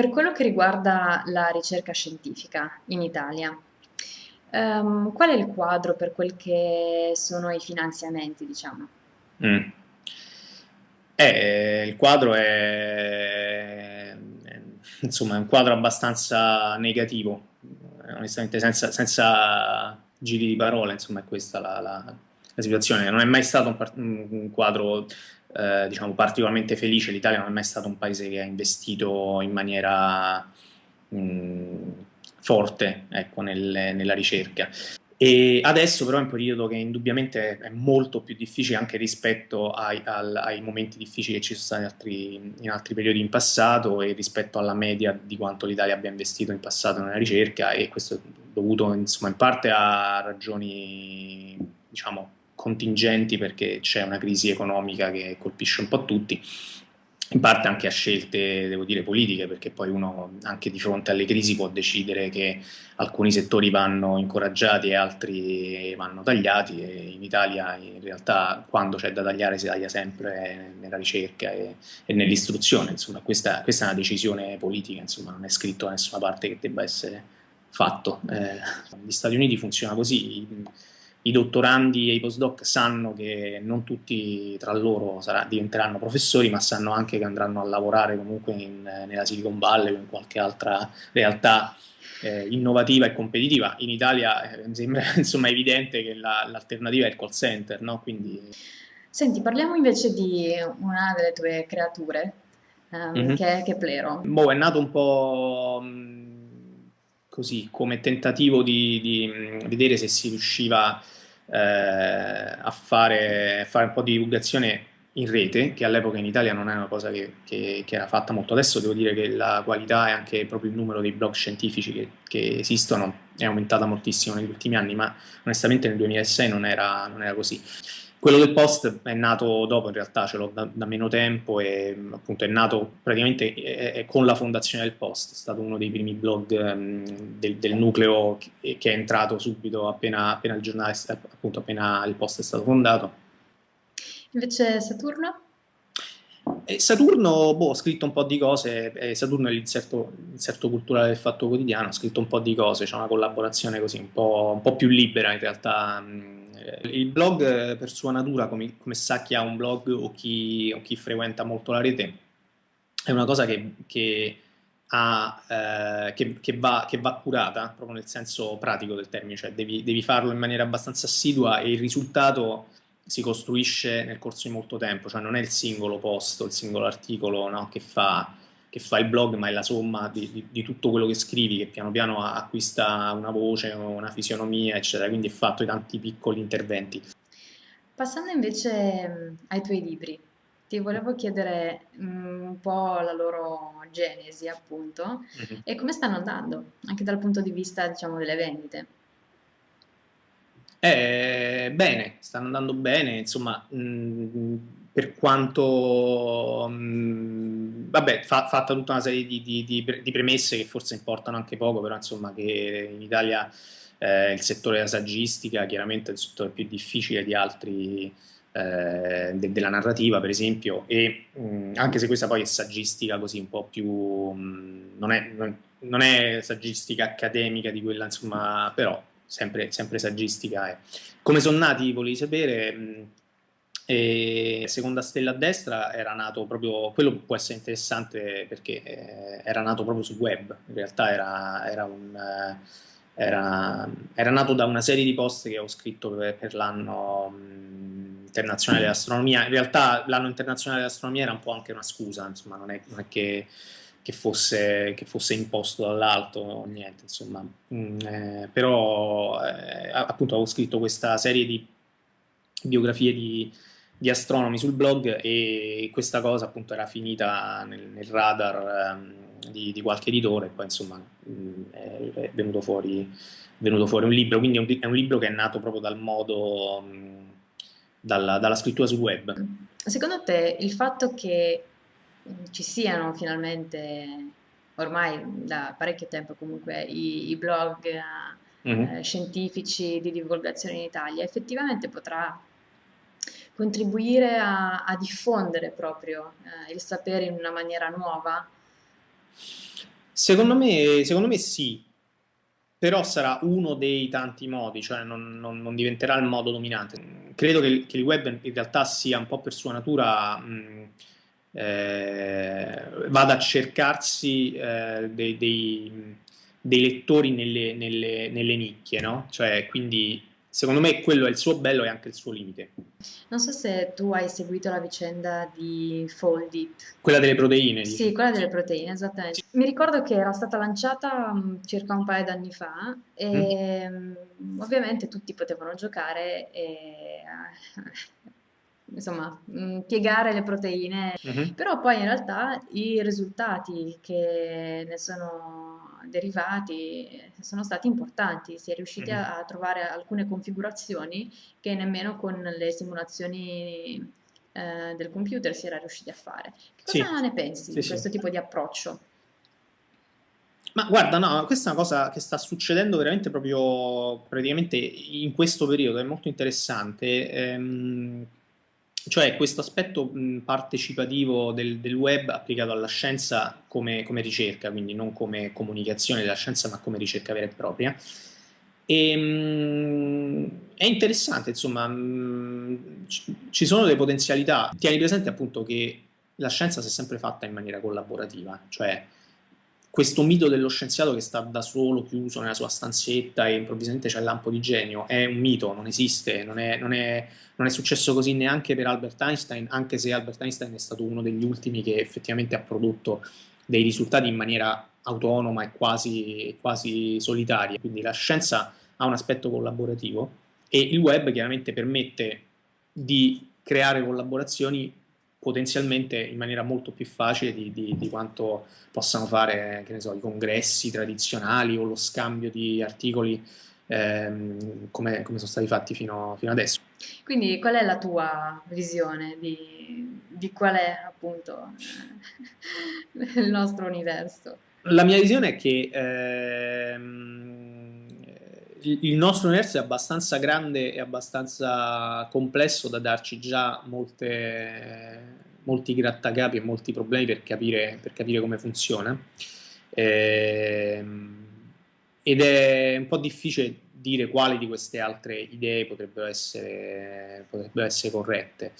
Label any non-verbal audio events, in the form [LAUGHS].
per quello che riguarda la ricerca scientifica in Italia, ehm, qual è il quadro per quel che sono i finanziamenti, diciamo? Mm. Eh, il quadro è, insomma, è un quadro abbastanza negativo, onestamente senza, senza giri di parole, insomma è questa la, la, la situazione. Non è mai stato un, un quadro eh, diciamo, particolarmente felice, l'Italia non è mai stato un paese che ha investito in maniera mh, forte ecco, nel, nella ricerca. E adesso però è un periodo che indubbiamente è molto più difficile anche rispetto ai, al, ai momenti difficili che ci sono stati in altri, in altri, periodi in passato e rispetto alla media di quanto l'Italia abbia investito in passato nella ricerca e questo è dovuto insomma, in parte a ragioni diciamo, contingenti perché c'è una crisi economica che colpisce un po' tutti, in parte anche a scelte, devo dire, politiche, perché poi uno anche di fronte alle crisi può decidere che alcuni settori vanno incoraggiati e altri vanno tagliati e in Italia in realtà quando c'è da tagliare si taglia sempre nella ricerca e, e nell'istruzione, insomma questa, questa, è una decisione politica, insomma non è scritto da nessuna parte che debba essere fatto. Eh, gli Stati Uniti funziona così, i dottorandi e i postdoc sanno che non tutti tra loro sarà, diventeranno professori, ma sanno anche che andranno a lavorare comunque in, nella Silicon Valley o in qualche altra realtà eh, innovativa e competitiva. In Italia eh, sembra [LAUGHS] insomma, evidente che l'alternativa la, è il call center, no? Quindi... Senti, parliamo invece di una delle tue creature, um, mm-hmm. che, è, che è Plero. Boh, è nato un po' così come tentativo di, di vedere se si riusciva eh, a fare, fare, un po' di divulgazione in rete, che all'epoca in Italia non è una cosa che, che, che, era fatta molto. Adesso devo dire che la qualità e anche proprio il numero dei blog scientifici che, che esistono è aumentata moltissimo negli ultimi anni, ma onestamente nel 2006 non era, non era così. Quello del post è nato dopo, in realtà ce l'ho da, da, meno tempo e appunto è nato praticamente è, è con la fondazione del post, è stato uno dei primi blog um, del, del, nucleo che, che, è entrato subito appena, appena, il giornale, appunto appena il post è stato fondato. Invece Saturno? E Saturno, boh, ho scritto un po' di cose, eh, Saturno è l'inserto, culturale del Fatto Quotidiano, ho scritto un po' di cose, c'è una collaborazione così un po', un po', più libera in realtà. Il blog eh, per sua natura, come, come sa chi ha un blog o chi, o chi, frequenta molto la rete, è una cosa che, che, ha, eh, che, va, che, va, curata, proprio nel senso pratico del termine, cioè devi, devi farlo in maniera abbastanza assidua e il risultato si costruisce nel corso di molto tempo, cioè non è il singolo post, il singolo articolo no, che, fa, che, fa, il blog, ma è la somma di, di, di, tutto quello che scrivi, che piano piano acquista una voce, una fisionomia, eccetera, quindi è fatto di tanti piccoli interventi. Passando invece ai tuoi libri, ti volevo chiedere un po' la loro genesi, appunto, mm-hmm. e come stanno andando, anche dal punto di vista, diciamo, delle vendite. Eh, bene, stanno andando bene, insomma, mh, mm, per quanto, mh, mm, vabbè, fa, fatta tutta una serie di, di, di, di, premesse che forse importano anche poco, però insomma che in Italia eh, il settore della saggistica chiaramente è il settore più difficile di altri eh, de, della narrativa, per esempio, e mh, mm, anche se questa poi è saggistica così un po' più, non è, non, è saggistica accademica di quella, insomma, però sempre, sempre saggistica è. Come sono nati, volevi sapere, mm, e Seconda Stella a Destra era nato proprio, quello può essere interessante perché eh, era nato proprio sul web, in realtà era, era, un, eh, era, era, nato da una serie di post che ho scritto per, per l'anno mm, internazionale dell'astronomia, in realtà l'anno internazionale dell'astronomia era un po' anche una scusa, insomma non è, non è che che fosse, che fosse imposto dall'alto o niente, insomma. Mm, eh, però eh, appunto avevo scritto questa serie di biografie di, di, astronomi sul blog e questa cosa appunto era finita nel, nel radar um, di, di, qualche editore e poi insomma mh, mm, è, è, venuto fuori, venuto fuori, un libro, quindi è un, è un, libro che è nato proprio dal modo, mh, mm, dalla, dalla scrittura sul web. Secondo te il fatto che ci siano finalmente, ormai da parecchio tempo comunque, i, i blog mm-hmm. eh, scientifici di divulgazione in Italia, effettivamente potrà contribuire a, a diffondere proprio eh, il sapere in una maniera nuova? Secondo me, secondo me sì, però sarà uno dei tanti modi, cioè non, non, non diventerà il modo dominante. Credo che, che, il web in realtà sia un po' per sua natura, mh, eh, vada a cercarsi eh, dei, dei, dei, lettori nelle, nelle, nelle nicchie, no? Cioè, quindi secondo me quello è il suo bello e anche il suo limite. Non so se tu hai seguito la vicenda di Foldit. Quella delle proteine? Sì, dici? quella delle proteine, esattamente. Mi ricordo che era stata lanciata mm, circa un paio d'anni fa e mm. ovviamente tutti potevano giocare e [LAUGHS] insomma, mm, piegare le proteine, mm-hmm. però poi in realtà i risultati che ne sono derivati sono stati importanti, si è riusciti mm-hmm. a, a, trovare alcune configurazioni che nemmeno con le simulazioni eh, del computer si era riusciti a fare. Cosa sì. ne pensi sì, di questo sì. tipo di approccio? Ma guarda, no, questa è una cosa che sta succedendo veramente proprio praticamente in questo periodo, è molto interessante. Ehm, cioè questo aspetto partecipativo del, del, web applicato alla scienza come, come, ricerca, quindi non come comunicazione della scienza, ma come ricerca vera e propria. E, mh, è interessante, insomma, mh, ci sono delle potenzialità. Tieni presente appunto che la scienza si è sempre fatta in maniera collaborativa, cioè questo mito dello scienziato che sta da solo chiuso nella sua stanzetta e improvvisamente c'è il lampo di genio è un mito, non esiste, non è, non, è, non è, successo così neanche per Albert Einstein, anche se Albert Einstein è stato uno degli ultimi che effettivamente ha prodotto dei risultati in maniera autonoma e quasi, quasi solitaria. Quindi la scienza ha un aspetto collaborativo e il web chiaramente permette di creare collaborazioni potenzialmente in maniera molto più facile di, di, di quanto possano fare so, i congressi tradizionali o lo scambio di articoli ehm, come, come, sono stati fatti fino, fino, adesso. Quindi qual è la tua visione di, di qual è appunto [LAUGHS] il nostro universo? La mia visione è che ehm, il nostro universo è abbastanza grande e abbastanza complesso da darci già molte, molti grattacapi e molti problemi per capire, per capire come funziona. Eh, ed è un po' difficile dire quali di queste altre idee potrebbero essere, potrebbero essere corrette.